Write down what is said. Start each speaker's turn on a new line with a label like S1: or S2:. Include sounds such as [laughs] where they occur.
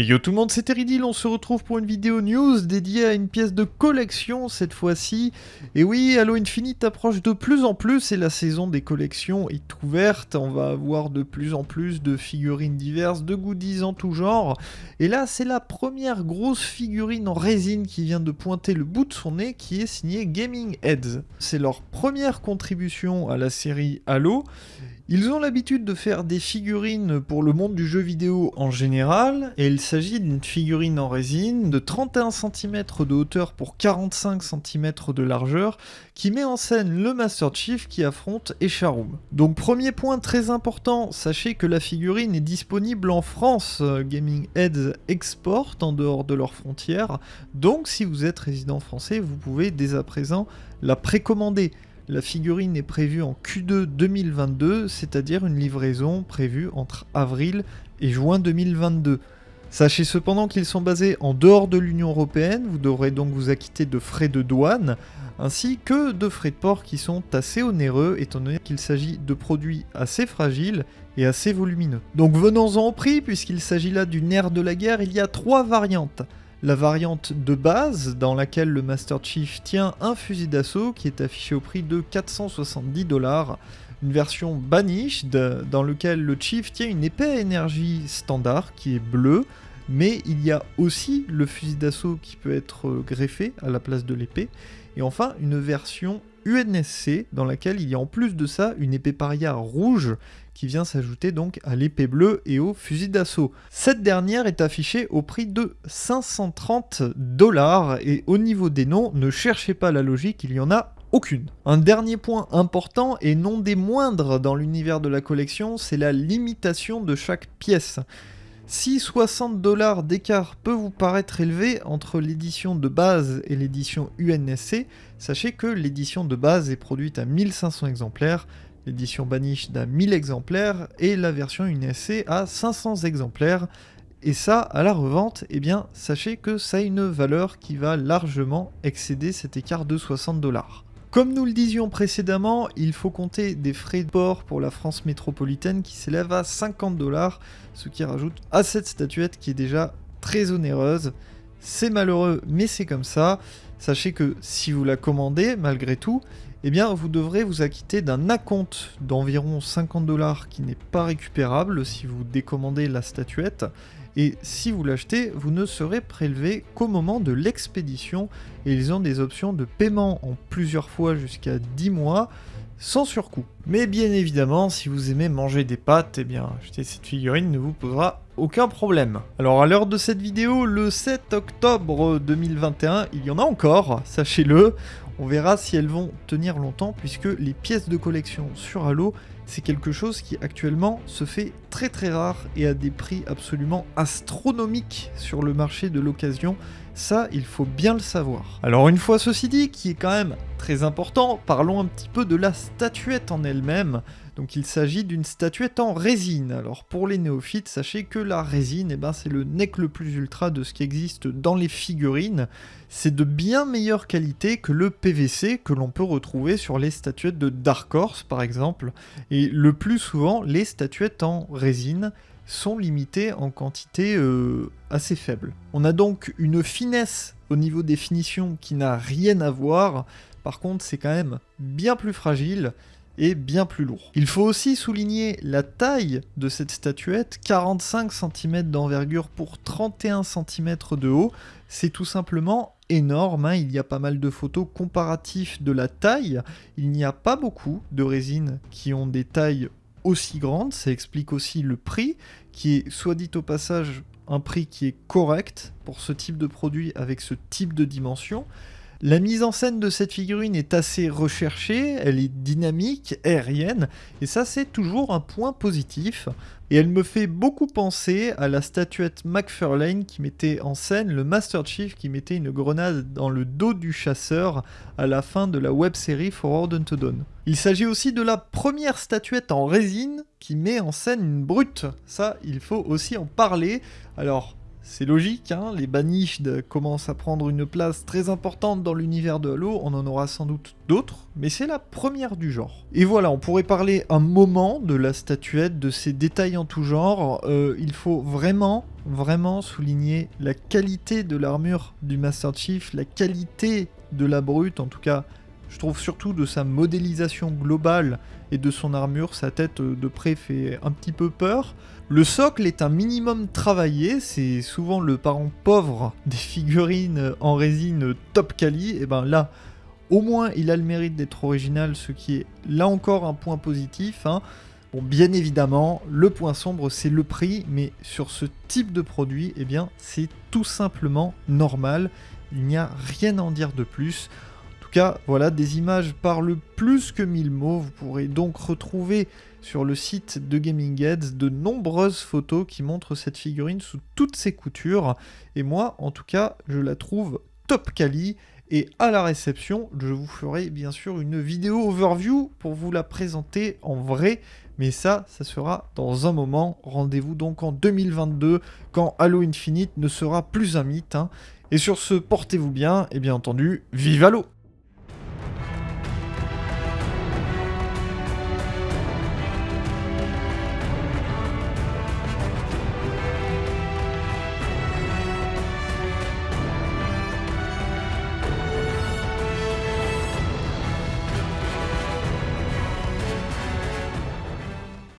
S1: Et yo tout le monde, c'est Teridil, on se retrouve pour une vidéo news dédiée à une pièce de collection cette fois-ci. Et oui, Halo Infinite approche de plus en plus et la saison des collections est ouverte. On va avoir de plus en plus de figurines diverses, de goodies en tout genre. Et là, c'est la première grosse figurine en résine qui vient de pointer le bout de son nez qui est signée Gaming Heads. C'est leur première contribution à la série Halo. Ils ont l'habitude de faire des figurines pour le monde du jeu vidéo en général, et il s'agit d'une figurine en résine de 31 cm de hauteur pour 45 cm de largeur, qui met en scène le Master Chief qui affronte Echarum. Donc premier point très important, sachez que la figurine est disponible en France, Gaming Heads exporte en dehors de leurs frontières, donc si vous êtes résident français, vous pouvez dès à présent la précommander. La figurine est prévue en Q2 2022, c'est-à-dire une livraison prévue entre avril et juin 2022. Sachez cependant qu'ils sont basés en dehors de l'Union Européenne, vous devrez donc vous acquitter de frais de douane, ainsi que de frais de port qui sont assez onéreux, étant donné qu'il s'agit de produits assez fragiles et assez volumineux. Donc venons-en au prix, puisqu'il s'agit là du nerf de la guerre, il y a trois variantes la variante de base dans laquelle le Master Chief tient un fusil d'assaut qui est affiché au prix de 470 dollars, une version banished dans laquelle le Chief tient une épée à énergie standard qui est bleue, mais il y a aussi le fusil d'assaut qui peut être greffé à la place de l'épée, et enfin une version UNSC dans laquelle il y a en plus de ça une épée paria rouge qui vient s'ajouter donc à l'épée bleue et au fusil d'assaut. Cette dernière est affichée au prix de 530 dollars et au niveau des noms, ne cherchez pas la logique, il y en a aucune. Un dernier point important et non des moindres dans l'univers de la collection, c'est la limitation de chaque pièce. Si 60 dollars d'écart peut vous paraître élevé entre l'édition de base et l'édition UNSC, sachez que l'édition de base est produite à 1500 exemplaires, l'édition Banished à 1000 exemplaires et la version UNSC à 500 exemplaires. Et ça, à la revente, eh bien, sachez que ça a une valeur qui va largement excéder cet écart de 60 dollars. Comme nous le disions précédemment, il faut compter des frais de port pour la France métropolitaine qui s'élèvent à 50 dollars, ce qui rajoute à cette statuette qui est déjà très onéreuse. C'est malheureux, mais c'est comme ça. Sachez que si vous la commandez, malgré tout, eh bien vous devrez vous acquitter d'un acompte d'environ 50 dollars qui n'est pas récupérable si vous décommandez la statuette et si vous l'achetez, vous ne serez prélevé qu'au moment de l'expédition, et ils ont des options de paiement en plusieurs fois jusqu'à 10 mois, sans surcoût. Mais bien évidemment, si vous aimez manger des pâtes, eh bien, acheter cette figurine ne vous posera aucun problème. Alors à l'heure de cette vidéo, le 7 octobre 2021, il y en a encore, sachez-le, on verra si elles vont tenir longtemps puisque les pièces de collection sur Halo, c'est quelque chose qui actuellement se fait très très rare et à des prix absolument astronomiques sur le marché de l'occasion. Ça, il faut bien le savoir. Alors une fois ceci dit, qui est quand même très important, parlons un petit peu de la statuette en elle-même. Donc il s'agit d'une statuette en résine. Alors pour les néophytes, sachez que la résine, eh ben, c'est le nec le plus ultra de ce qui existe dans les figurines. C'est de bien meilleure qualité que le PVC que l'on peut retrouver sur les statuettes de Dark Horse par exemple. Et le plus souvent, les statuettes en résine sont limitées en quantité euh, assez faible. On a donc une finesse au niveau des finitions qui n'a rien à voir. Par contre, c'est quand même bien plus fragile et bien plus lourd. Il faut aussi souligner la taille de cette statuette, 45 cm d'envergure pour 31 cm de haut, c'est tout simplement énorme, hein. il y a pas mal de photos comparatives de la taille, il n'y a pas beaucoup de résines qui ont des tailles aussi grandes, ça explique aussi le prix, qui est soit dit au passage un prix qui est correct pour ce type de produit avec ce type de dimension, la mise en scène de cette figurine est assez recherchée, elle est dynamique, aérienne, et ça c'est toujours un point positif. Et elle me fait beaucoup penser à la statuette McFarlane qui mettait en scène le Master Chief qui mettait une grenade dans le dos du chasseur à la fin de la web série Forward Unto Dawn. Il s'agit aussi de la première statuette en résine qui met en scène une brute. Ça, il faut aussi en parler. Alors, c'est logique, hein, les Banished commencent à prendre une place très importante dans l'univers de Halo, on en aura sans doute d'autres, mais c'est la première du genre. Et voilà, on pourrait parler un moment de la statuette, de ses détails en tout genre, euh, il faut vraiment, vraiment souligner la qualité de l'armure du Master Chief, la qualité de la brute, en tout cas je trouve surtout de sa modélisation globale et de son armure, sa tête de près fait un petit peu peur. Le socle est un minimum travaillé, c'est souvent le parent pauvre [laughs] des figurines en résine top quali, et ben là, au moins il a le mérite d'être original, ce qui est là encore un point positif. Hein. Bon, bien évidemment, le point sombre, c'est le prix, mais sur ce type de produit, eh bien, c'est tout simplement normal. Il n'y a rien à en dire de plus tout cas, voilà, des images parlent plus que mille mots. Vous pourrez donc retrouver sur le site de Gaming Heads de nombreuses photos qui montrent cette figurine sous toutes ses coutures. Et moi, en tout cas, je la trouve top quali. Et à la réception, je vous ferai bien sûr une vidéo overview pour vous la présenter en vrai. Mais ça, ça sera dans un moment. Rendez-vous donc en 2022, quand Halo Infinite ne sera plus un mythe. Hein. Et sur ce, portez-vous bien, et bien entendu, vive Halo